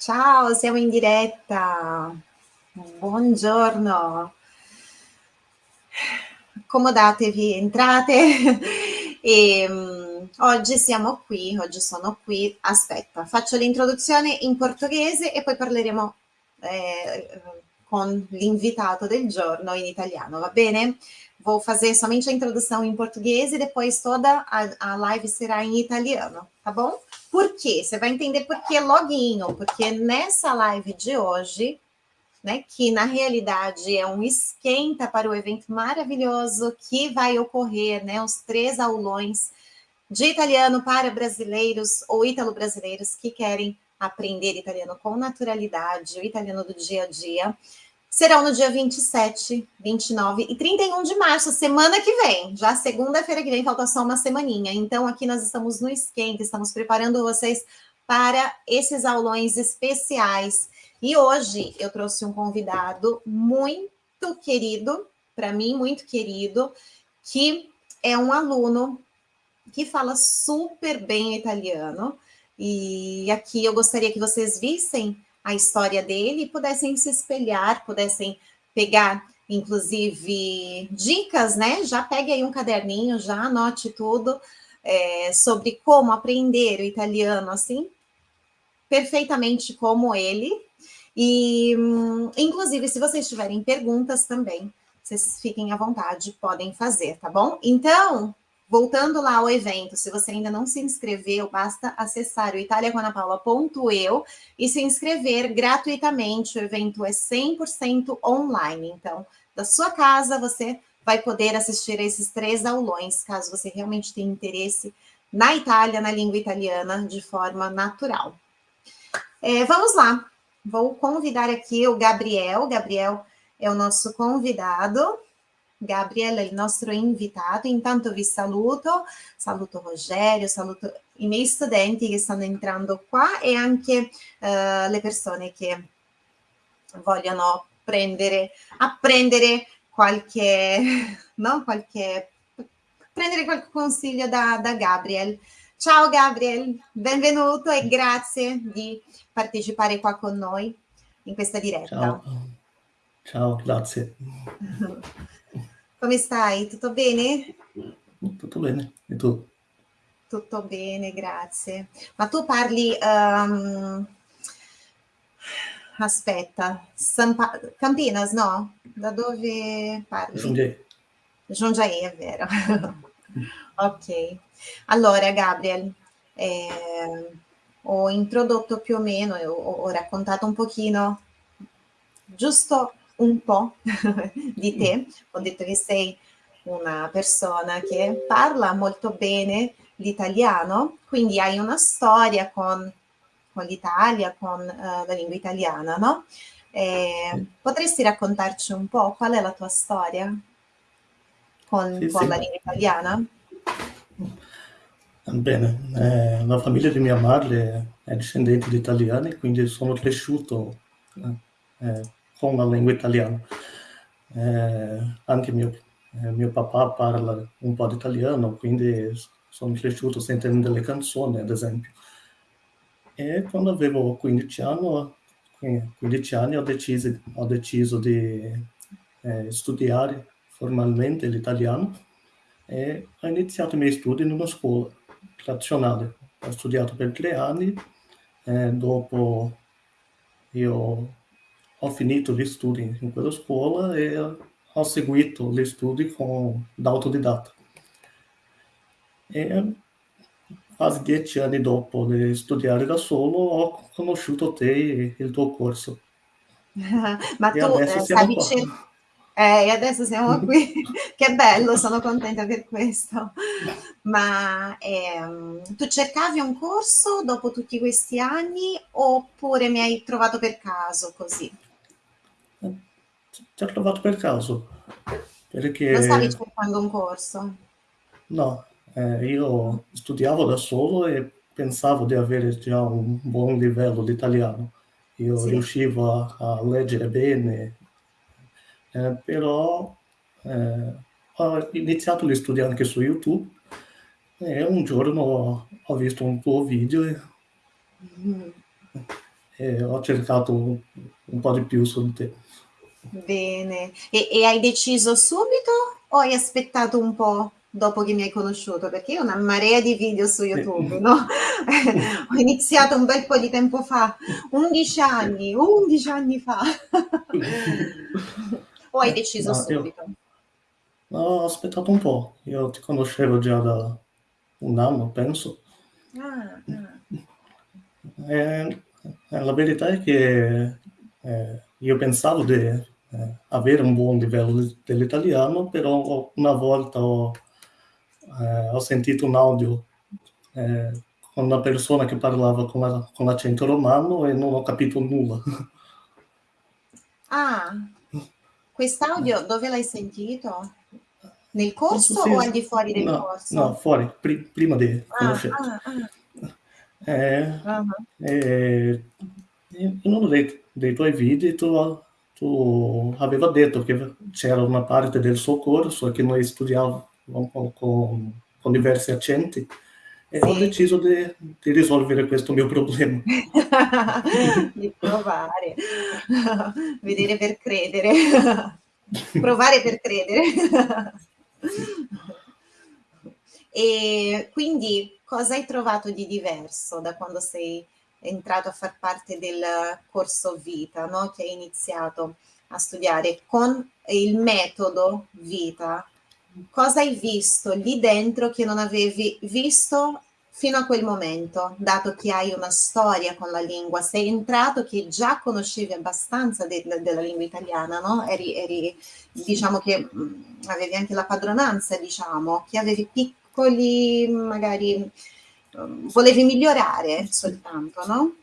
Ciao, siamo in diretta. Buongiorno. Accomodatevi, entrate. e, um, oggi siamo qui, oggi sono qui. Aspetta, faccio l'introduzione in portoghese e poi parleremo eh, com l'invitato del giorno em italiano, va bene? Vou fazer somente a introdução em português e depois toda a, a live será em italiano, tá bom? Por quê? Você vai entender por que loguinho, porque nessa live de hoje, né, que na realidade é um esquenta para o evento maravilhoso que vai ocorrer, né, os três aulões de italiano para brasileiros ou ítalo-brasileiros que querem aprender italiano com naturalidade, o italiano do dia a dia, serão no dia 27, 29 e 31 de março, semana que vem. Já segunda-feira que vem, falta só uma semaninha. Então, aqui nós estamos no esquenta, estamos preparando vocês para esses aulões especiais. E hoje eu trouxe um convidado muito querido, para mim, muito querido, que é um aluno que fala super bem italiano. E aqui eu gostaria que vocês vissem a história dele e pudessem se espelhar, pudessem pegar, inclusive, dicas, né? Já pegue aí um caderninho, já anote tudo é, sobre como aprender o italiano, assim, perfeitamente como ele. E, inclusive, se vocês tiverem perguntas também, vocês fiquem à vontade, podem fazer, tá bom? Então, Voltando lá ao evento, se você ainda não se inscreveu, basta acessar o italiacoanapaula.eu e se inscrever gratuitamente. O evento é 100% online. Então, da sua casa, você vai poder assistir a esses três aulões, caso você realmente tenha interesse na Itália, na língua italiana, de forma natural. É, vamos lá. Vou convidar aqui o Gabriel. Gabriel é o nosso convidado. Gabriel è il nostro invitato. Intanto vi saluto, saluto Rogerio, saluto i miei studenti che stanno entrando qua e anche uh, le persone che vogliono prendere, apprendere qualche, no, qualche, prendere qualche consiglio da, da Gabriel. Ciao Gabriel, benvenuto e grazie di partecipare qua con noi in questa diretta. Ciao, Ciao grazie. Come stai? Tutto bene? Tutto bene, e tu? Tutto bene, grazie. Ma tu parli... Um... Aspetta, pa... Campinas, no? Da dove parli? Giungiai. Giungiai, è vero. ok. Allora, Gabriel, eh, ho introdotto più o meno, ho, ho raccontato un pochino, giusto un po' di te, ho detto che sei una persona che parla molto bene l'italiano, quindi hai una storia con, con l'Italia, con uh, la lingua italiana, no? Eh, potresti raccontarci un po' qual è la tua storia con, sì, con sì. la lingua italiana? Bene, eh, la famiglia di mia madre è discendente di italiani, quindi sono cresciuto eh, con la lingua italiana. Eh, anche mio, eh, mio papà parla un po' di italiano, quindi sono cresciuto sentendo delle canzoni, ad esempio. E quando avevo 15 anni, 15 anni ho, deciso, ho deciso di eh, studiare formalmente l'italiano e ho iniziato i miei studi in una scuola tradizionale. Ho studiato per tre anni, e dopo io ho finito gli studi in quella scuola e ho seguito gli studi con, da autodidatta. E quasi dieci anni dopo di studiare da solo ho conosciuto te e il tuo corso. Ma e tu eh, stavi cercando... Eh, e adesso siamo qui, che bello, sono contenta per questo. Ma ehm, tu cercavi un corso dopo tutti questi anni oppure mi hai trovato per caso così? Ti ho trovato per caso, perché... Non stavi cercando un corso? No, eh, io studiavo da solo e pensavo di avere già un buon livello di italiano. Io sì. riuscivo a, a, leggere bene, eh, però eh, ho iniziato a studiare anche su YouTube e un giorno ho visto un tuo video e, mm. e ho cercato un, un po' di più su di te. Bene. E, e hai deciso subito o hai aspettato un po' dopo che mi hai conosciuto? Perché io ho una marea di video su YouTube, no? ho iniziato un bel po' di tempo fa, 11 anni, 11 anni fa. o hai deciso no, subito? Io, ho aspettato un po', io ti conoscevo già da un anno, penso. Ah, ah. E, la verità è che eh, io pensavo di eh, avere un buon livello dell'italiano, però una volta ho, eh, ho sentito un audio eh, con una persona che parlava con, la, con l'accento romano e non ho capito nulla. Ah, quest'audio dove l'hai sentito? Nel corso o al di fuori del no, corso? No, fuori, pri prima di. Ah, ah, ah. Eh, uh -huh. eh, in uno dei, dei tuoi video tu, tu aveva detto che c'era una parte del suo corso che noi studiavamo con, con diversi accenti e sì. ho deciso di, di, risolvere questo mio problema. di provare, vedere per credere, provare per credere. e quindi cosa hai trovato di diverso da quando sei entrato a far parte del corso vita, no? che hai iniziato a studiare con il metodo vita? Cosa hai visto lì dentro che non avevi visto fino a quel momento, dato che hai una storia con la lingua, sei entrato che già conoscevi abbastanza de, de, della lingua italiana, no? Eri, eri, diciamo che mh, avevi anche la padronanza, diciamo, che avevi piccoli, magari, volevi migliorare soltanto, no?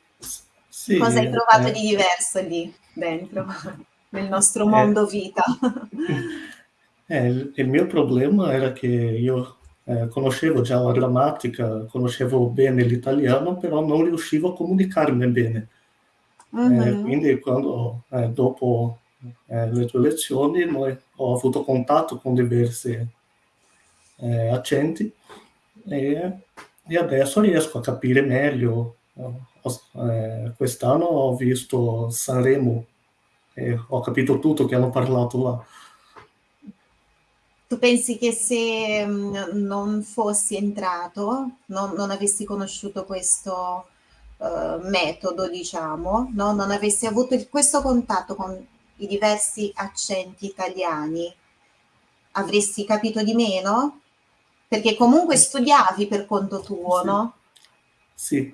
Sì, Cosa hai trovato eh. di diverso lì dentro, nel nostro mondo eh, vita? Eh, il, mio problema era che io eh, conoscevo già la grammatica, conoscevo bene l'italiano, però non riuscivo a comunicarmi bene. Eh, quindi quando, eh, dopo eh, le tue lezioni, ho avuto contatto con diversi eh, accenti e, e, adesso riesco a capire meglio. Eh, quest'anno ho visto Sanremo e ho capito tutto che hanno parlato là. Tu pensi che se mm, non fossi entrato, non, non avessi conosciuto questo uh, metodo, diciamo, no? non avessi avuto il, questo contatto con i diversi accenti italiani, avresti capito di meno? Perché comunque studiavi per conto tuo, sì. no? Sì.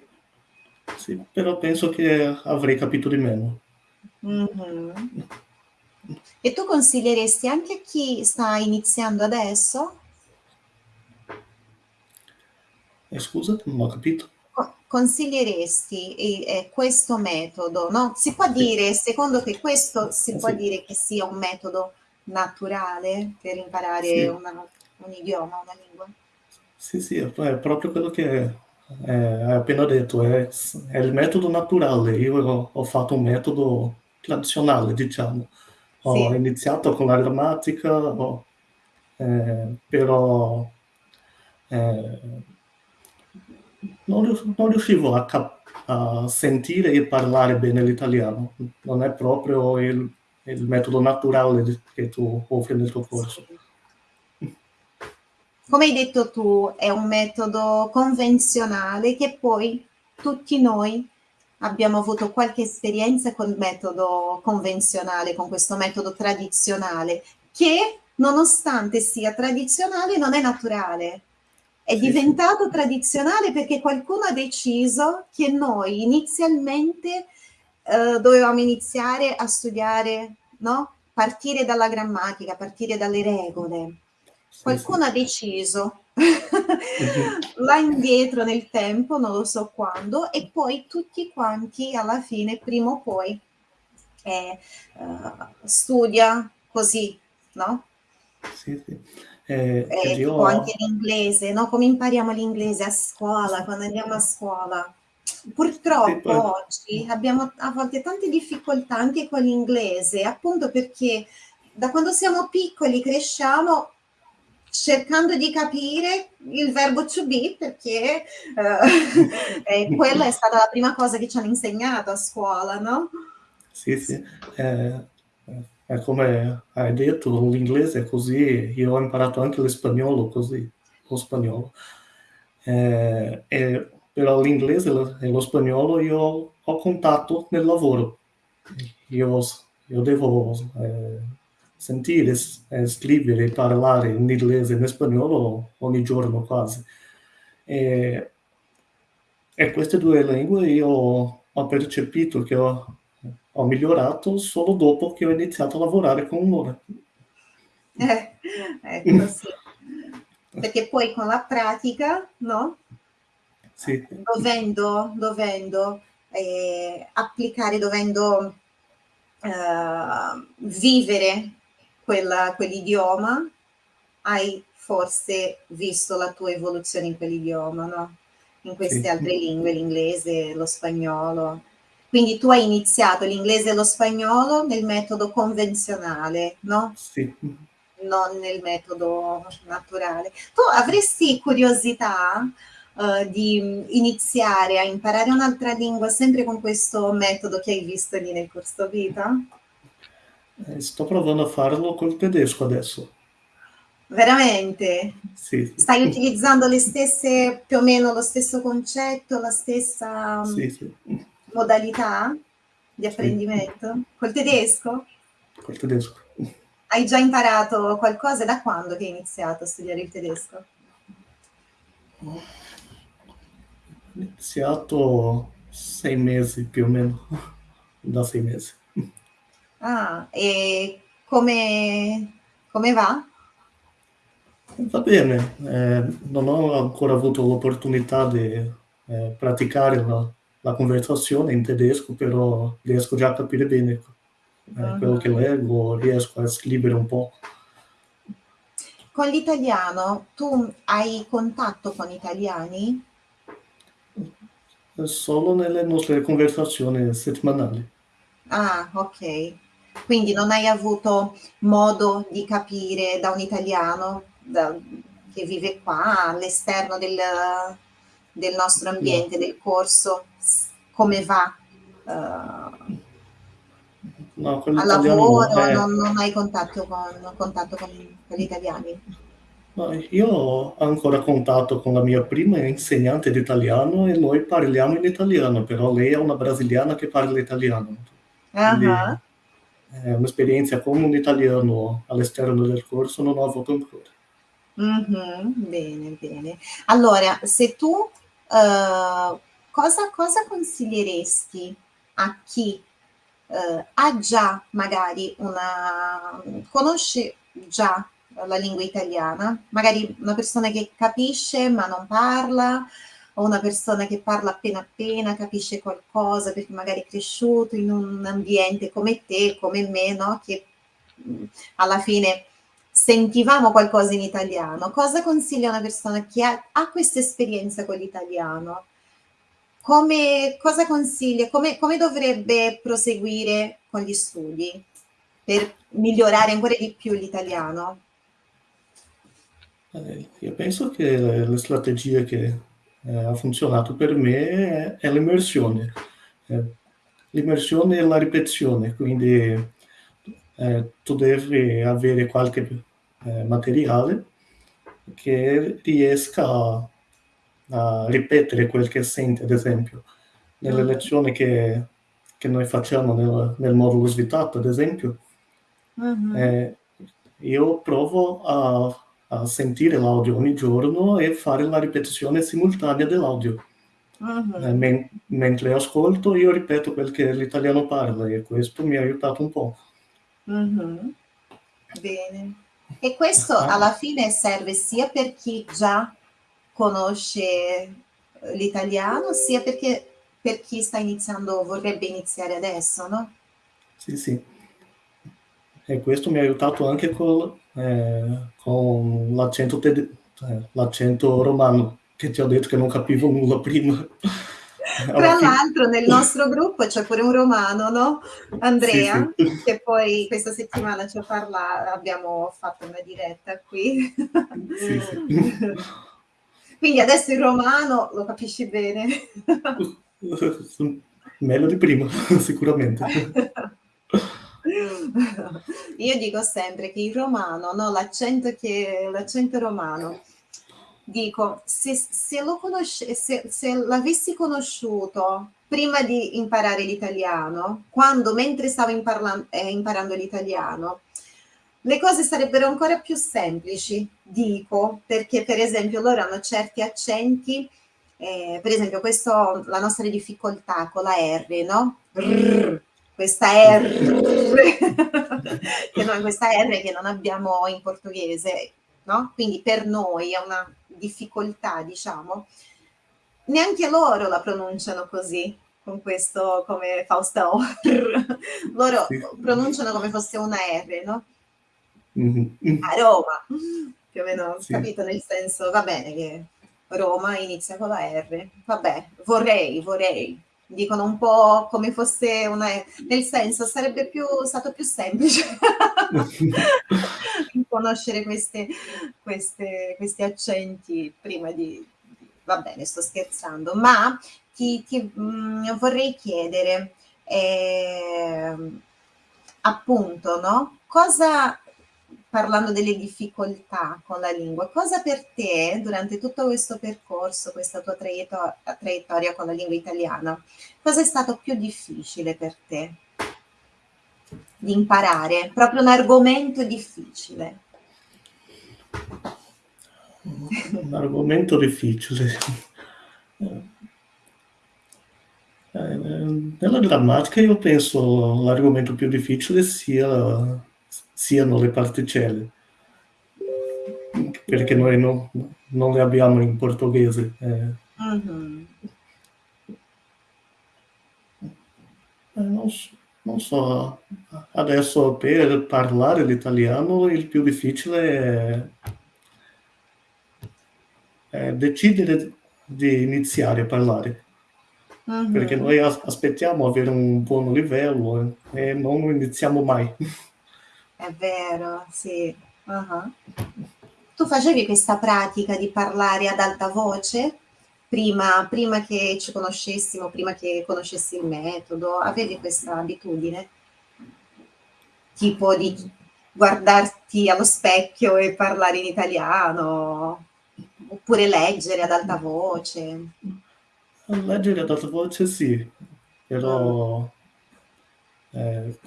sì, però penso che avrei capito di meno. Mm-hmm. E tu consiglieresti anche a chi sta iniziando adesso? Eh, scusa, non ho capito. Consiglieresti eh, questo metodo, no? Si può dire, secondo te, questo si eh, può sì. dire che sia un metodo naturale per imparare sì. una, un idioma, una lingua? Sì, sì, è proprio quello che eh, hai appena detto, è, è, il metodo naturale. Io ho, ho fatto un metodo tradizionale, diciamo ho sì. iniziato con la grammatica, ho, eh, però eh, non, non, riuscivo a, a, sentire e parlare bene l'italiano, non è proprio il, il metodo naturale che tu offri nel tuo corso. Come hai detto tu, è un metodo convenzionale che poi tutti noi abbiamo avuto qualche esperienza col metodo convenzionale, con questo metodo tradizionale, che nonostante sia tradizionale non è naturale. È diventato tradizionale perché qualcuno ha deciso che noi inizialmente eh, dovevamo iniziare a studiare, no? partire dalla grammatica, partire dalle regole. Qualcuno sì, ha deciso là indietro nel tempo, non lo so quando, e poi tutti quanti alla fine, prima o poi, eh, uh, studia così, no? Sì, sì. Eh, eh, io... anche l'inglese, no? Come impariamo l'inglese a scuola, quando andiamo a scuola. Purtroppo sì, poi... oggi abbiamo a volte tante difficoltà anche con l'inglese, appunto perché da quando siamo piccoli cresciamo cercando di capire il verbo to be perché eh, quella è stata la prima cosa che ci hanno insegnato a scuola, no? Sì, sì. Eh, è come hai detto, l'inglese è così, io ho imparato anche l'espagnolo così, lo spagnolo. Eh, e, però l'inglese e lo spagnolo io ho contatto nel lavoro. Io, io devo eh, sentire, scrivere e parlare in inglese e in spagnolo ogni giorno quasi. E, e queste due lingue io ho percepito che ho, ho migliorato solo dopo che ho iniziato a lavorare con loro. Eh, ecco sì. Perché poi con la pratica, no? Sì. Dovendo, dovendo eh, applicare, dovendo eh, vivere quella, quell'idioma, hai forse visto la tua evoluzione in quell'idioma, no? In queste sì. altre lingue, l'inglese, lo spagnolo. Quindi tu hai iniziato l'inglese e lo spagnolo nel metodo convenzionale, no? Sì. Non nel metodo naturale. Tu avresti curiosità uh, di iniziare a imparare un'altra lingua sempre con questo metodo che hai visto lì nel corso vita? Eh, sto provando a farlo col tedesco adesso. Veramente? Sì. Stai utilizzando le stesse, più o meno lo stesso concetto, la stessa sì, sì. modalità di apprendimento? Sì. Col tedesco? Col tedesco. Hai già imparato qualcosa? Da quando che hai iniziato a studiare il tedesco? Ho iniziato sei mesi più o meno, da sei mesi. Ah, e come, come va? Va bene, eh, non ho ancora avuto l'opportunità di eh, praticare la, la, conversazione in tedesco, però riesco già a capire bene eh, uh-huh. quello che leggo, riesco a scrivere un po'. Con l'italiano tu hai contatto con italiani? Solo nelle nostre conversazioni settimanali. Ah, ok. Quindi non hai avuto modo di capire da un italiano da, che vive qua all'esterno del, del nostro ambiente, del corso, come va uh, no, al lavoro, è... non, non, hai contatto con, contatto con, con gli italiani? No, io ho ancora contatto con la mia prima insegnante di italiano e noi parliamo in italiano, però lei è una brasiliana che parla italiano. Quindi, uh-huh eh, un'esperienza con un italiano all'esterno del corso non ho avuto ancora. Mm-hmm, bene, bene. Allora, se tu uh, cosa, cosa, consiglieresti a chi uh, ha già magari una, conosce già la lingua italiana, magari una persona che capisce ma non parla, o una persona che parla appena appena, capisce qualcosa perché magari è cresciuto in un ambiente come te, come me, no? che mh, alla fine sentivamo qualcosa in italiano. Cosa consiglia una persona che ha, ha questa esperienza con l'italiano? Come, cosa consiglia? Come, come dovrebbe proseguire con gli studi per migliorare ancora di più l'italiano? Eh, io penso che le strategie che eh, ha funzionato per me è l'immersione. Eh, l'immersione e la ripetizione, quindi eh, tu devi avere qualche eh, materiale che riesca a, a, ripetere quel che senti, ad esempio. Nelle mm. lezioni che, che noi facciamo nel, nel modulo svitato, ad esempio, mm-hmm. io provo a a sentire l'audio ogni giorno e fare la ripetizione simultanea dell'audio. Uh-huh. Eh, men- mentre ascolto io ripeto quel che l'italiano parla e questo mi ha aiutato un po'. Uh-huh. Bene. E questo ah. alla fine serve sia per chi già conosce l'italiano, sia perché per chi sta iniziando, vorrebbe iniziare adesso, no? Sì, sì. E questo mi ha aiutato anche con, eh, con l'accento, eh, l'accento romano, che ti ho detto che non capivo nulla prima. Tra l'altro nel nostro gruppo c'è pure un romano, no? Andrea, sì, sì. che poi questa settimana ci ha parlato, abbiamo fatto una diretta qui. Sì, Quindi adesso il romano lo capisci bene. Meglio di prima, sicuramente. Io dico sempre che il romano, no, l'accento, romano, dico, se, se, se, se l'avessi conosciuto prima di imparare l'italiano, quando mentre stavo eh, imparando l'italiano, le cose sarebbero ancora più semplici, dico, perché per esempio loro hanno certi accenti, eh, per esempio questo, la nostra difficoltà con la R, no? Rrr, questa R, che noi, questa R che non abbiamo in portoghese, no? Quindi per noi è una difficoltà, diciamo. Neanche loro la pronunciano così, con questo come Faustò. loro sì. pronunciano come fosse una R, no? Mm-hmm. A Roma, più o meno, sì. capito? Nel senso, va bene che Roma inizia con la R, vabbè, vorrei, vorrei, dicono un po' come fosse una... nel senso sarebbe più, stato più semplice conoscere queste, queste, questi accenti prima di, Va bene, sto scherzando, ma ti, ti mh, mm, vorrei chiedere, eh, appunto, no? Cosa parlando delle difficoltà con la lingua, cosa per te durante tutto questo percorso, questa tua traiettoria, traiettoria con la lingua italiana, cosa è stato più difficile per te di imparare? Proprio un argomento difficile. Un argomento difficile. Eh, nella grammatica io penso l'argomento più difficile sia siano le particelle, perché noi no, non le abbiamo in portoghese. Eh. Uh-huh. Non, non, so, adesso per parlare l'italiano il più difficile è, è decidere di iniziare a parlare. Uh-huh. Perché noi aspettiamo avere un buon livello e non iniziamo mai. È vero, sì. Uh-huh. Tu facevi questa pratica di parlare ad alta voce prima, prima che ci conoscessimo, prima che conoscessi il metodo? Avevi questa abitudine? Tipo di guardarti allo specchio e parlare in italiano? Oppure leggere ad alta voce? Leggere ad alta voce sì, però eh,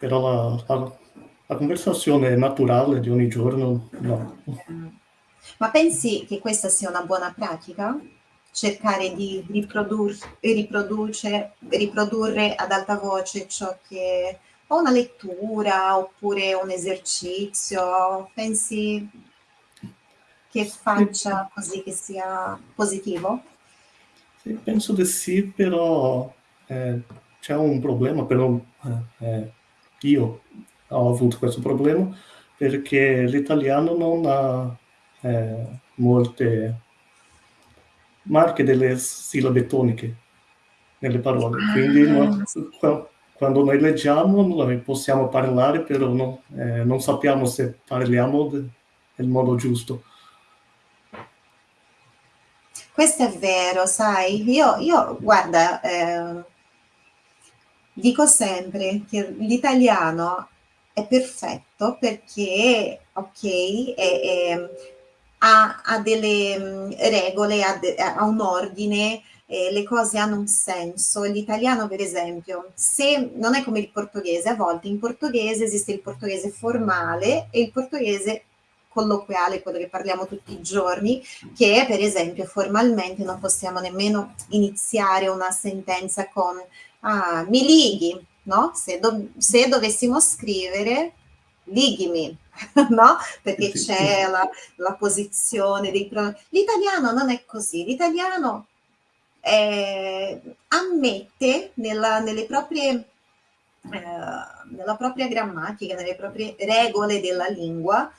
però la, la, la conversazione naturale di ogni giorno no. Ma pensi che questa sia una buona pratica? Cercare di riprodur- riprodurre ad alta voce ciò che o una lettura oppure un esercizio, pensi che faccia così che sia positivo? Sì, penso di sì, però eh, c'è un problema, però eh, eh io ho avuto questo problema perché l'italiano non ha eh, molte marche delle sillabe toniche nelle parole, quindi noi, quando noi leggiamo noi possiamo parlare, però no, eh, non sappiamo se parliamo nel modo giusto. Questo è vero, sai, io, io guarda, eh, dico sempre che l'italiano è perfetto perché, ok, è, è, ha, ha, delle mm, regole, ha, de, ha un ordine, eh, le cose hanno un senso. L'italiano, per esempio, se non è come il portoghese, a volte in portoghese esiste il portoghese formale e il portoghese colloquiale, quello che parliamo tutti i giorni, che per esempio formalmente non possiamo nemmeno iniziare una sentenza con ah, mi lighi, no? Se, do, se dovessimo scrivere lighimi, no? Perché c'è la, la posizione dei pronomi. L'italiano non è così, l'italiano eh, ammette nella, nelle proprie, eh, nella propria grammatica, nelle proprie regole della lingua,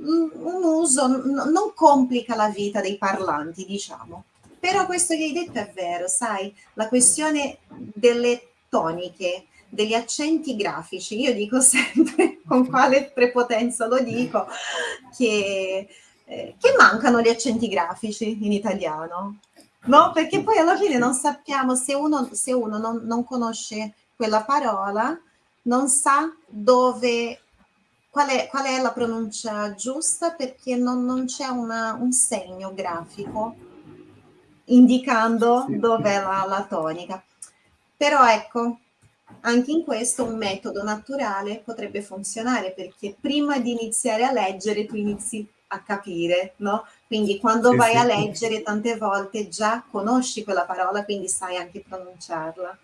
un uso, non complica la vita dei parlanti, diciamo. Però questo che hai detto è vero, sai, la questione delle toniche, degli accenti grafici, io dico sempre, con quale prepotenza lo dico, che, eh, che mancano gli accenti grafici in italiano. No? Perché poi alla fine non sappiamo se uno, se uno non, non conosce quella parola, non sa dove qual è, qual è, la pronuncia giusta perché non, non c'è un segno grafico indicando sì. dov'è la, la, tonica. Però ecco, anche in questo un metodo naturale potrebbe funzionare perché prima di iniziare a leggere tu inizi a capire, no? Quindi quando sì, vai sì. a leggere tante volte già conosci quella parola, quindi sai anche pronunciarla.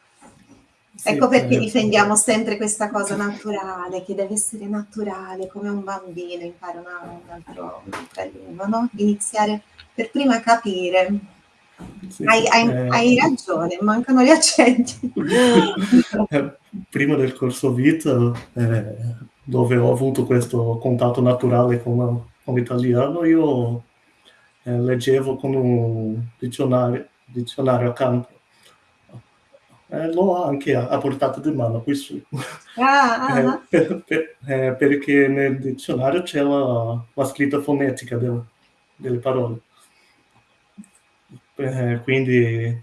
Sì, ecco perché certo. difendiamo sempre questa cosa naturale, che deve essere naturale, come un bambino impara una, un altro, un'altra lingua, no? Iniziare per prima capire. Sì, hai, hai, eh... hai, ragione, mancano gli accenti. prima del corso vita, eh, dove ho avuto questo contatto naturale con, con l'italiano, io eh, leggevo con un dizionario, dizionario accanto eh, l'ho anche a, a, portata di mano qui su. Ah, ah, eh, ah. per, per, eh, perché nel dizionario c'è la, la scritta fonetica del, delle parole. Eh, quindi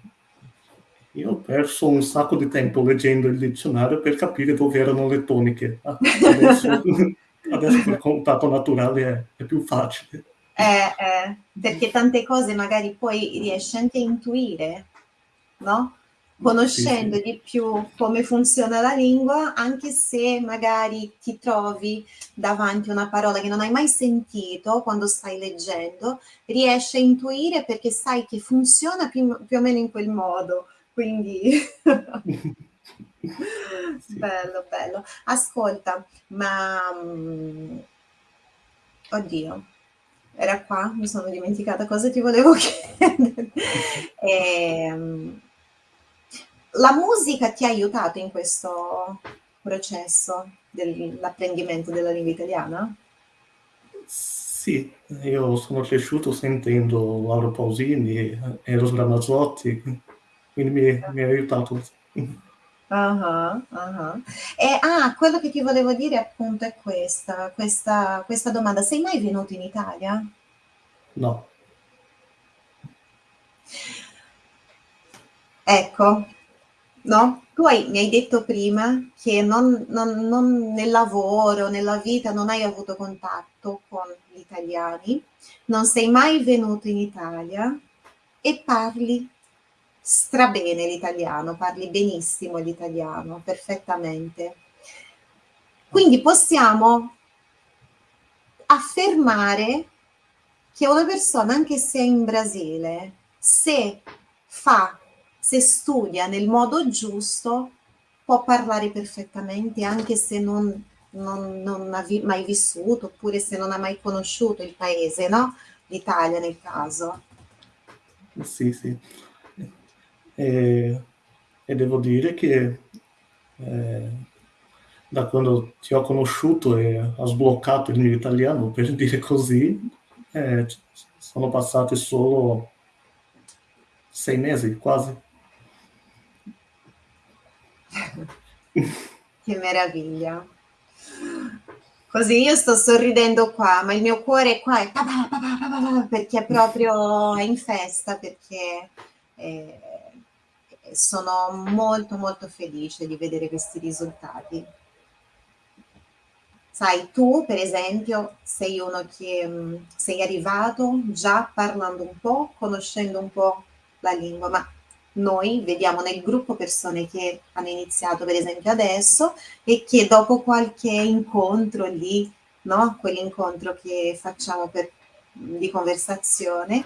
io ho perso un sacco di tempo leggendo il dizionario per capire dove erano le toniche. Adesso, adesso il contatto naturale è, è più facile. Eh, eh, perché tante cose magari poi riesci anche a intuire, no? Conoscendo sì, sì. di più come funziona la lingua, anche se magari ti trovi davanti a una parola che non hai mai sentito quando stai leggendo, riesci a intuire perché sai che funziona più, più o meno in quel modo. Quindi sì. bello, bello. Ascolta, ma mm, oddio, era qua, mi sono dimenticata cosa ti volevo chiedere. eh, la musica ti ha aiutato in questo processo dell'apprendimento della lingua italiana? Sì, io sono cresciuto sentendo Lauro Pausini e Eros Ramazzotti, quindi mi, mi ha aiutato. Uh -huh, uh -huh. E, ah, quello che ti volevo dire appunto è questa, questa, questa domanda. Sei mai venuto in Italia? No. Ecco, no? Tu hai, mi hai detto prima che non, non, non nel lavoro, nella vita, non hai avuto contatto con gli italiani, non sei mai venuto in Italia e parli strabene l'italiano, parli benissimo l'italiano, perfettamente. Quindi possiamo affermare che una persona, anche se è in Brasile, se fa se studia nel modo giusto, può parlare perfettamente anche se non, non, non ha vi mai vissuto oppure se non ha mai conosciuto il paese, no? L'Italia nel caso. Sì, sì. E, e devo dire che eh, da quando ti ho conosciuto e ho sbloccato il mio italiano, per dire così, eh, sono passati solo sei mesi quasi. che meraviglia. Così io sto sorridendo qua, ma il mio cuore qua è perché proprio è in festa, perché eh, sono molto molto felice di vedere questi risultati. Sai, tu per esempio sei uno che mh, mm, sei arrivato già parlando un po', conoscendo un po' la lingua, ma noi vediamo nel gruppo persone che hanno iniziato per esempio adesso e che dopo qualche incontro lì, no? quell'incontro che facciamo per, di conversazione,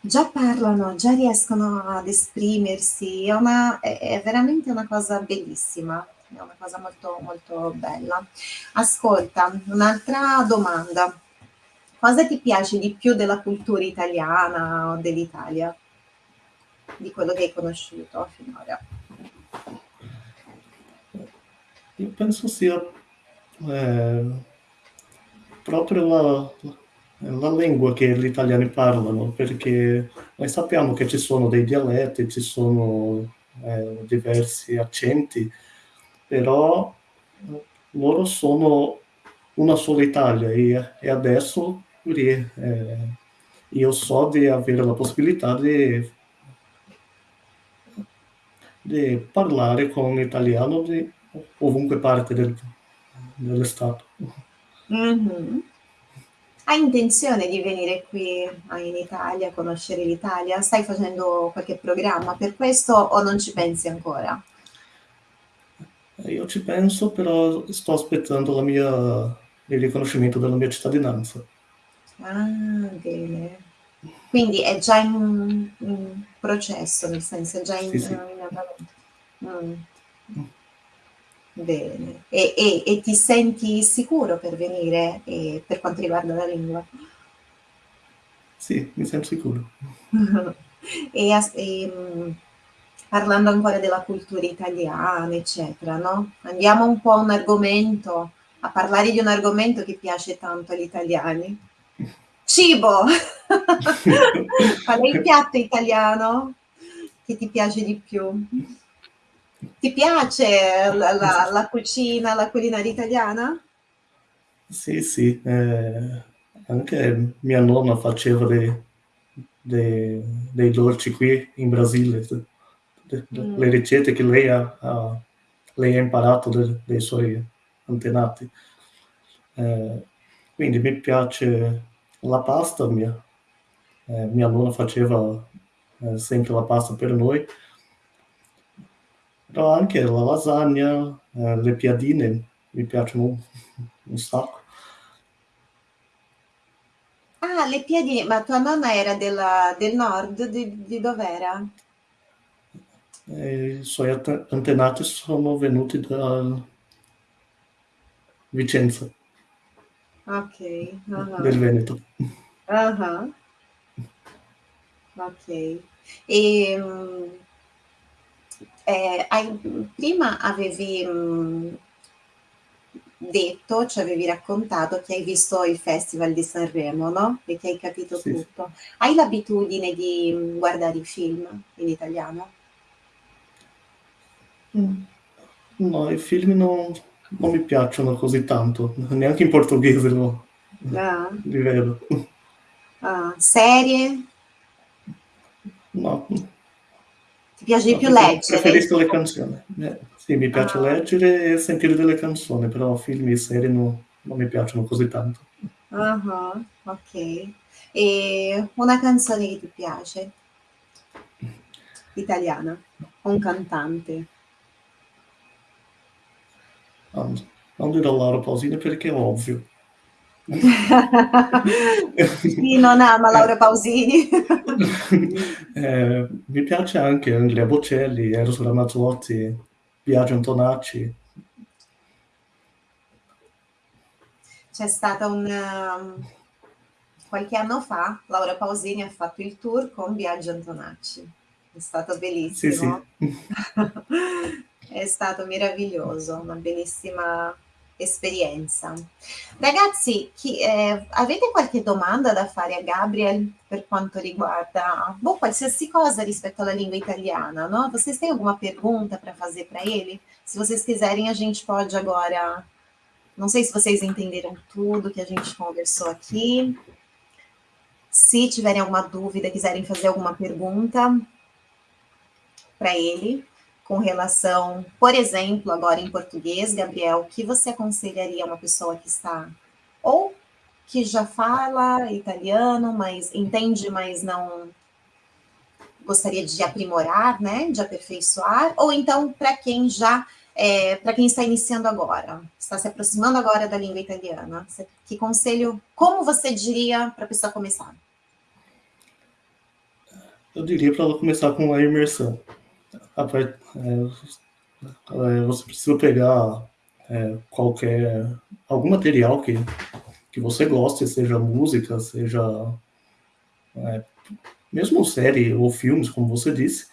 già parlano, già riescono ad esprimersi, è, una, è, veramente una cosa bellissima, è una cosa molto, molto bella. Ascolta, un'altra domanda. Cosa ti piace di più della cultura italiana o dell'Italia? Di quello che hai conosciuto finora? Io penso sia eh, proprio la, la lingua che gli italiani parlano, perché noi sappiamo che ci sono dei dialetti, ci sono eh, diversi accenti, però loro sono una sola Italia e, e adesso eh, io so di avere la possibilità di, di parlare con italiano di ovunque parte del, dello Stato. Mm-hmm. Hai intenzione di venire qui in Italia, conoscere l'Italia? Stai facendo qualche programma per questo o non ci pensi ancora? Io ci penso, però sto aspettando la mia, il riconoscimento della mia cittadinanza. Ah, bene. Quindi è già in, in processo, nel senso è già in, sì, sì. in mm. Bene. E, e, e, ti senti sicuro per venire eh, per quanto riguarda la lingua? Sì, mi sento sicuro. e, e, mm, parlando ancora della cultura italiana, eccetera, no? Andiamo un po' a un argomento, a parlare di un argomento che piace tanto agli italiani. Cibo! Qual è il piatto italiano che ti piace di più? Ti piace la, la, la cucina, la culinaria italiana? Sì, sì, eh, anche mia nonna faceva dei, dei, dei dolci qui in Brasile, mm. le ricette che lei ha, ha, lei ha imparato dai, dai suoi antenati. Eh, quindi mi piace la pasta, mia, eh, mia nonna faceva eh, sempre la pasta per noi, però anche la lasagna, eh, le piadine mi piacciono un, un sacco. Ah, le piadine, ma tua nonna era della, del nord, di, di dov'era? I suoi antenati sono venuti da Vicenza. Ok. Uh-huh. Del Veneto. Uh-huh. Ok. E, um, eh, hai, prima avevi mh, detto, ci avevi raccontato che hai visto il Festival di Sanremo, no? E che hai capito sì. tutto. Hai l'abitudine di guardare i film in italiano? Mm. No, i film non, non, mi piacciono così tanto, neanche in portoghese lo, ah. li vedo. Ah, serie? No, ti piace di più leggere? Preferisco le canzoni. Eh, sì, mi piace ah. leggere e sentire delle canzoni, però film e serie no, non mi piacciono così tanto. Uh-huh, ok. E una canzone che ti piace? Italiana? Un cantante? Non dirò Laura Pausini perché è ovvio. Chi non ama Laura Pausini? eh, mi piace anche Andrea Bocelli, Eros Ramazzotti, Biagio Antonacci. C'è stata un... Um, qualche anno fa Laura Pausini ha fatto il tour con Biagio Antonacci. È stato bellissimo. Sì, sì. È stato meraviglioso, una bellissima esperienza. Ragazzi, chi, eh, avete qualche domanda da fare a Gabriel per quanto riguarda boh, qualsiasi cosa rispetto alla língua italiana, não? Vocês têm alguma pergunta para fazer para ele? Se vocês quiserem, a gente pode agora. Não sei se vocês entenderam tudo que a gente conversou aqui. Se tiverem alguma dúvida, quiserem fazer alguma pergunta para ele, com relação, por exemplo, agora em português, Gabriel, o que você aconselharia a uma pessoa que está ou que já fala italiano, mas entende, mas não gostaria de aprimorar, né, de aperfeiçoar, ou então para quem já é, para quem está iniciando agora, está se aproximando agora da língua italiana, que conselho, como você diria para a pessoa começar? Eu diria para ela começar com a imersão. Rapaz, é, é, você precisa pegar é, qualquer algum material que, que você goste, seja música, seja é, mesmo série ou filmes, como você disse,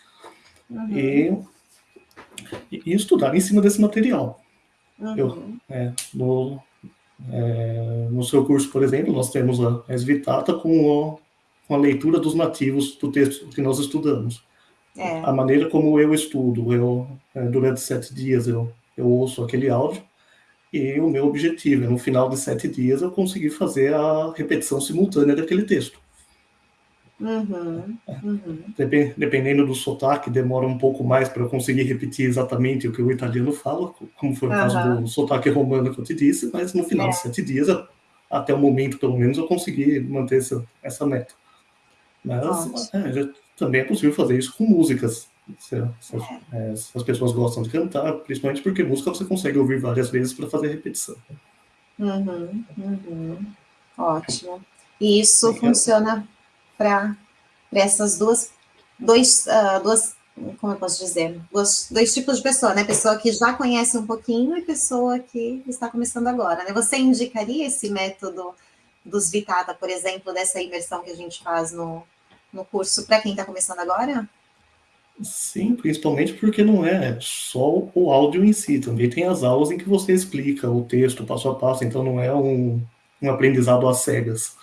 uhum. e, e, estudar em cima desse material. Uhum. Eu, é, no, É, no seu curso, por exemplo, nós temos a Svitata com, o, com a leitura dos nativos do texto que nós estudamos. É. A maneira como eu estudo, eu, é, durante sete dias eu, eu ouço aquele áudio, e o meu objetivo é, no final de sete dias, eu conseguir fazer a repetição simultânea daquele texto. Uhum, uhum. Dependendo do sotaque, demora um pouco mais para eu conseguir repetir exatamente o que o italiano fala, como foi o uhum. caso do sotaque romano que eu te disse, mas no final é. de sete dias, até o momento pelo menos, eu consegui manter essa, essa meta. Mas é, também é possível fazer isso com músicas. Se, se, é, se, as pessoas gostam de cantar, principalmente porque música você consegue ouvir várias vezes para fazer repetição. Uhum, uhum. Ótimo. E isso funciona para essas duas, dois, uh, duas, como eu posso dizer, dois, dois tipos de pessoa, né? Pessoa que já conhece um pouquinho e pessoa que está começando agora, né? Você indicaria esse método dos Vitata, por exemplo, dessa imersão que a gente faz no, no curso para quem está começando agora? Sim, principalmente porque não é só o áudio em si, também tem as aulas em que você explica o texto passo a passo, então não é um, um aprendizado às cegas.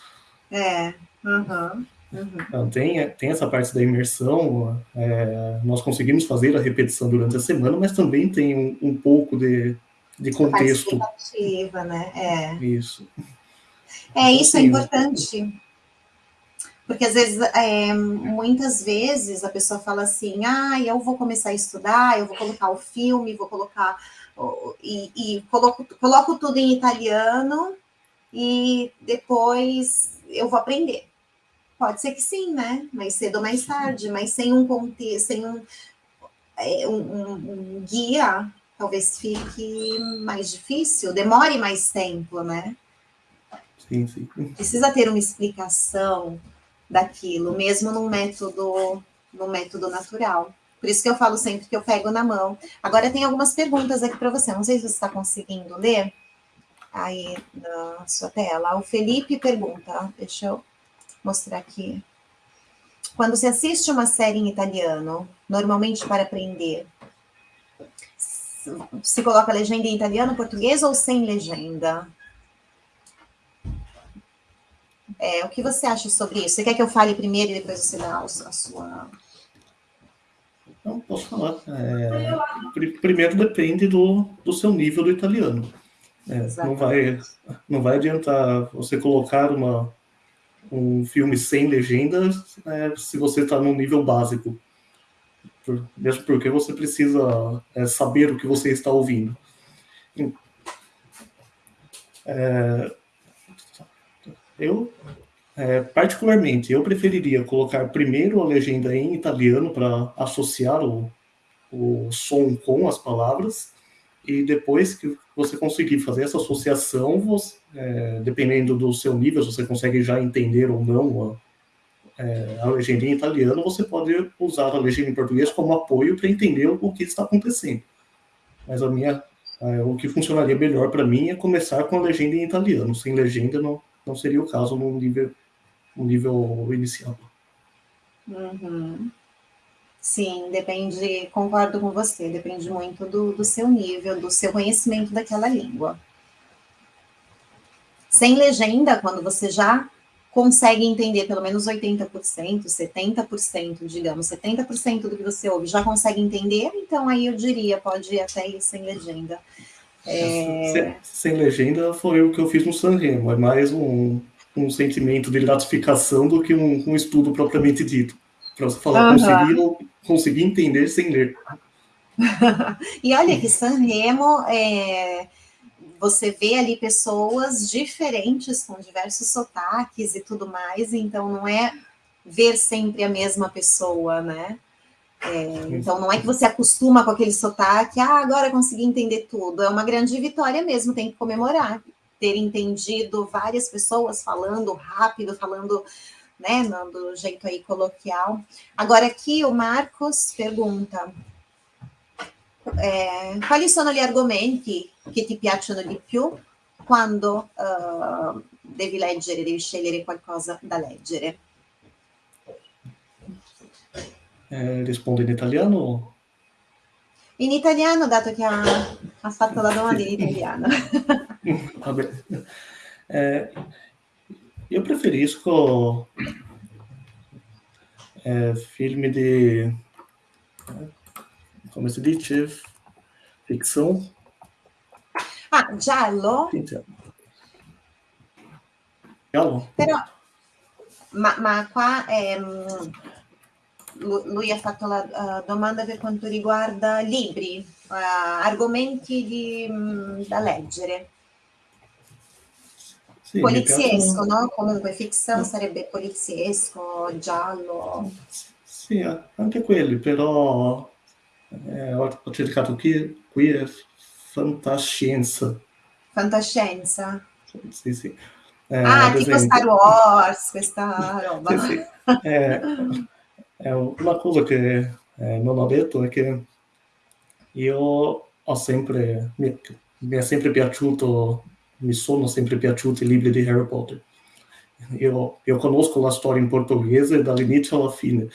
É, uhum. Uhum. Então, tem, tem essa parte da imersão, é, nós conseguimos fazer a repetição durante a semana, mas também tem um, um pouco de, de contexto. Participativa, né? É. Isso. É, isso é importante. Porque às vezes, é, muitas vezes a pessoa fala assim, ah, eu vou começar a estudar, eu vou colocar o filme, vou colocar e, e coloco, coloco tudo em italiano e depois eu vou aprender. Pode ser que sim, né? Mais cedo ou mais tarde, mas sem um contexto, sem um, é, um, um, guia, talvez fique mais difícil, demore mais tempo, né? Sim, sim. Precisa ter uma explicação daquilo, mesmo no método, no método natural. Por isso que eu falo sempre que eu pego na mão. Agora tem algumas perguntas aqui para você. Não sei se você está conseguindo ler aí na sua tela. O Felipe pergunta, deixa eu mostrar aqui. Quando você assiste uma série em italiano, normalmente para aprender, se coloca legenda em italiano, português ou sem legenda? É, o que você acha sobre isso? Você quer que eu fale primeiro e depois você dá a sua... Não, posso falar. É, primeiro depende do, do seu nível do italiano. É, não, vai, não vai adiantar você colocar uma, um filme sem legendas é, se você está no nível básico. Por, mesmo porque você precisa é, saber o que você está ouvindo. É, eu, é, particularmente, eu preferiria colocar primeiro a legenda em italiano para associar o, o som com as palavras, e depois que você conseguir fazer essa associação, você, é, dependendo do seu nível, se você consegue já entender ou não a, é, a legenda em italiano, você pode usar a legenda em português como apoio para entender o que está acontecendo. Mas a minha, é, o que funcionaria melhor para mim é começar com a legenda em italiano. Sem legenda não, não seria o caso no nível, no nível inicial. Uhum. Sim, depende, concordo com você, depende muito do, do seu nível, do seu conhecimento daquela língua. Sem legenda, quando você já consegue entender pelo menos 80%, 70%, digamos, 70% do que você ouve já consegue entender, então aí eu diria, pode ir até ir sem legenda. É... Sem, sem, legenda foi o que eu fiz no Sanremo, é mais um, um sentimento de gratificação do que um, um estudo propriamente dito. Para você falar, uhum. consegui, consegui entender sem ler. e olha que Sanremo, é, você vê ali pessoas diferentes, com diversos sotaques e tudo mais, então não é ver sempre a mesma pessoa, né? É, então não é que você acostuma com aquele sotaque, ah, agora consegui entender tudo. É uma grande vitória mesmo, tem que comemorar. Ter entendido várias pessoas falando rápido, falando né, do jeito aí coloquial. Agora aqui o Marcos pergunta, eh, quali sono gli argomenti che ti piacciono di più quando uh, devi leggere, devi scegliere qualcosa da leggere? Eh, rispondo in italiano? In italiano, dato che ha Ha fatto la domanda in italiano. Vabbè. Eh, io preferisco eh, film di, eh, come si dice, fiction. Ah, giallo? Giallo. Però, ma, ma qua ehm, lui ha fatto la uh, domanda per quanto riguarda libri, uh, argomenti di, um, da leggere. Sì, poliziesco, no? Comunque fiction sarebbe poliziesco, giallo. Sì, anche quelli, però eh, ho, ho, cercato qui, qui è fantascienza. Fantascienza? Sì, sì. Eh, ah, tipo esempio. Star Wars, questa roba. sì, sì. Eh, è una cosa che eh, non ho detto è che io ho sempre, mi, mi è sempre piaciuto mi sono sempre piaciuti i libri di Harry Potter. Io, io conosco la storia in portoghese dall'inizio alla fine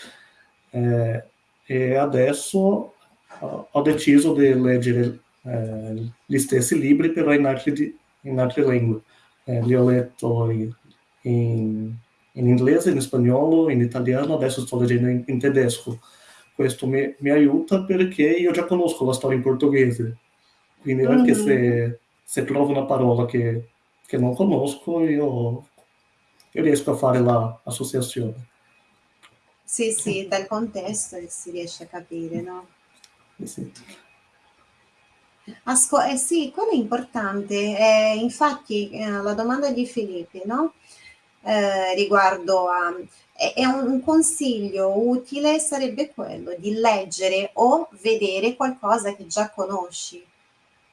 eh, e adesso ho deciso di leggere eh, gli stessi libri però in altre, in altre lingue. Eh, li ho letto in, in, inglese, in spagnolo, in italiano, adesso sto leggendo in, in tedesco. Questo mi, mi, aiuta perché io già conosco la storia in portoghese, quindi anche mm. se se trovo una parola che, che non conosco, io, io riesco a fare l'associazione. Sì, sì, dal contesto si riesce a capire, no? Sì. Asco- eh sì, quello è importante. Eh, infatti, eh, la domanda di Filippo, no? Eh, riguardo a... È un, consiglio utile sarebbe quello di leggere o vedere qualcosa che già conosci.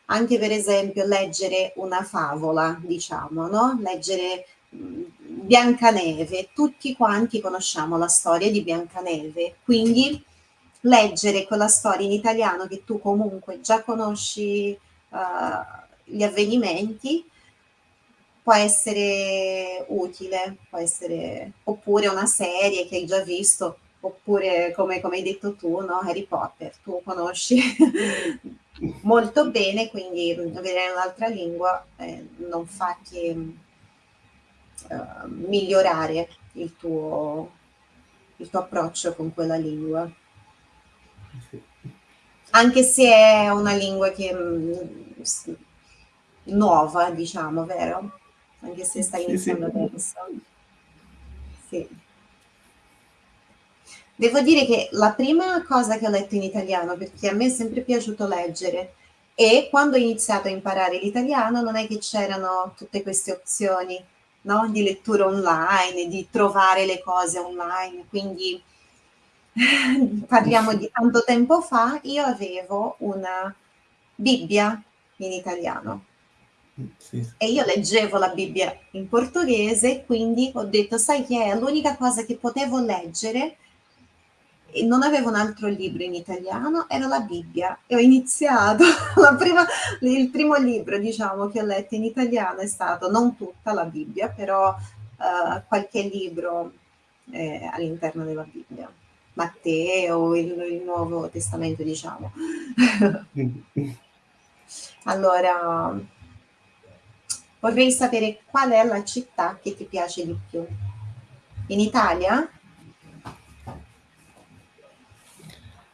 Anche per esempio leggere una favola, diciamo, no? Leggere mhmm, Biancaneve, tutti quanti conosciamo la storia di Biancaneve, quindi leggere quella storia in italiano che tu comunque già conosci uh, gli avvenimenti può essere utile, può essere oppure una serie che hai già visto, oppure come, come hai detto tu, no? Harry Potter, tu conosci molto bene, quindi vedere un'altra lingua eh, non fa che uh, migliorare il tuo, il tuo approccio con quella lingua. Anche se è una lingua che mh, mm, nuova, diciamo, vero? Anche se stai iniziando adesso. Sì. Devo dire che la prima cosa che ho letto in italiano, perché a me è sempre piaciuto leggere, e quando ho iniziato a imparare l'italiano non è che c'erano tutte queste opzioni no? di lettura online, di trovare le cose online, quindi parliamo di tanto tempo fa, io avevo una Bibbia in italiano. Sì. E io leggevo la Bibbia in portoghese, quindi ho detto, sai che è l'unica cosa che potevo leggere e non avevo un altro libro in italiano, era la Bibbia e ho iniziato, prima, il primo libro diciamo che ho letto in italiano è stato non tutta la Bibbia, però uh, qualche libro eh, all'interno della Bibbia, Matteo, il, il Nuovo Testamento diciamo. allora, vorrei sapere qual è la città che ti piace di più. In Italia?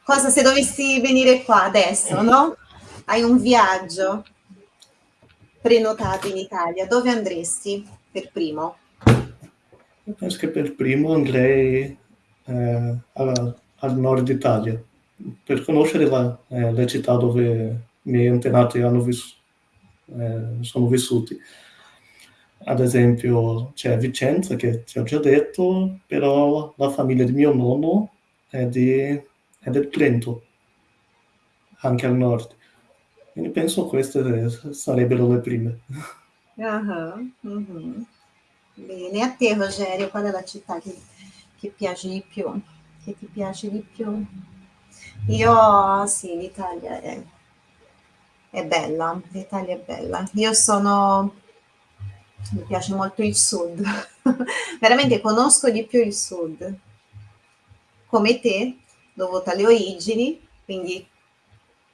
cosa se dovessi venire qua adesso, no? Hai un viaggio prenotato in Italia, dove andresti per primo? Penso che per primo andrei eh, al, al, nord Italia per conoscere la, eh, le città dove i miei antenati vis, eh, sono vissuti. Ad esempio c'è Vicenza, che ti ho già detto, però la famiglia di mio nonno è di è del Trento, anche al nord. Quindi penso queste sarebbero le prime. Uh-huh, uh-huh. Bene, a te Rogerio, qual è la città che, che piace di più? Che ti piace di più? Io sì, l'Italia è, è bella, l'Italia è bella. Io sono, mi piace molto il sud, veramente conosco di più il sud. Come te, dovuta alle origini, quindi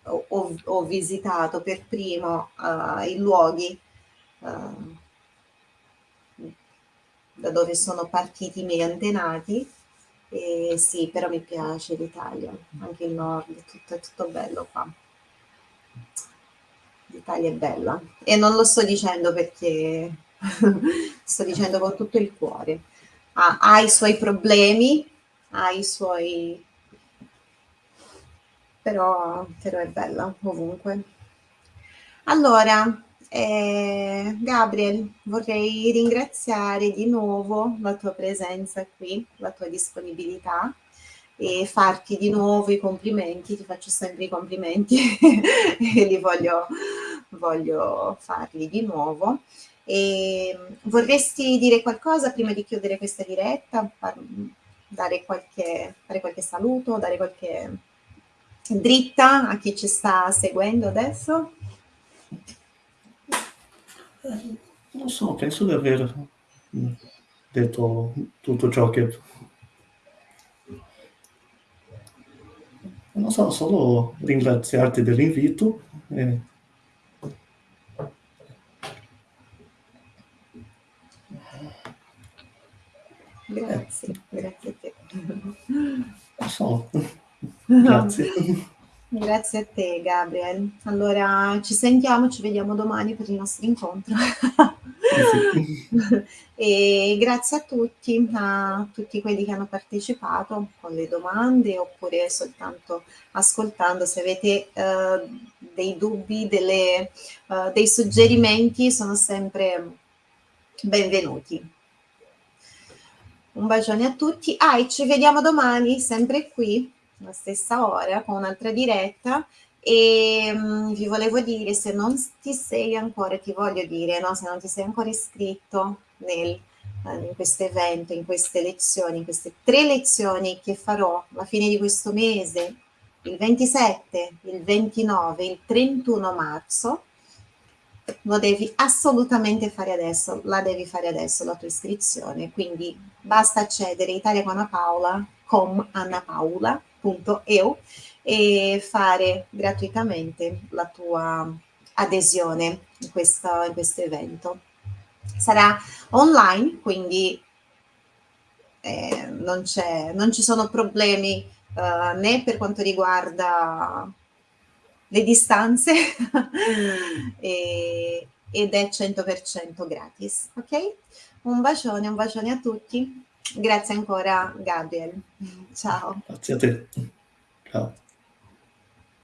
ho, ho, visitato per primo uh, i luoghi uh, da dove sono partiti i miei antenati. E sì, però mi piace l'Italia, anche il nord, tutto, è tutto bello qua. L'Italia è bella e non lo sto dicendo perché sto dicendo con tutto il cuore. Ha, ha i suoi problemi, ha i suoi... Però, però è bella ovunque. Allora, eh, Gabriel, vorrei ringraziare di nuovo la tua presenza qui, la tua disponibilità e farti di nuovo i complimenti, ti faccio sempre i complimenti e li voglio, voglio farli di nuovo. E vorresti dire qualcosa prima di chiudere questa diretta? Dare qualche, dare qualche saluto, dare qualche dritta a chi ci sta seguendo adesso? Eh, non so, penso di aver detto tutto ciò che... Non so, solo ringraziarti dell'invito. E... Grazie, grazie a te. Non so, grazie. Grazie a te Gabriel. Allora ci sentiamo, ci vediamo domani per il nostro incontro. e grazie a tutti, a tutti quelli che hanno partecipato con le domande oppure soltanto ascoltando. Se avete uh, dei dubbi, delle, uh, dei suggerimenti, sono sempre benvenuti. Un bacione a tutti. Ah, e ci vediamo domani, sempre qui la stessa ora con un'altra diretta e um, vi volevo dire se non ti sei ancora, ti voglio dire, no? se non ti sei ancora iscritto nel, eh, in questo evento, in queste lezioni, in queste tre lezioni che farò alla fine di questo mese, il 27, il 29, il 31 marzo, lo devi assolutamente fare adesso, la devi fare adesso la tua iscrizione, quindi basta accedere italiacanapaola.com Anna Paola www.eu e fare gratuitamente la tua adesione in questo, in questo evento. Sarà online, quindi eh, non, non, ci sono problemi eh, né per quanto riguarda le distanze e, ed è 100% gratis, ok? Un bacione, un bacione a tutti. Grazie ancora Gabriel. Ciao. Grazie a te. Ciao.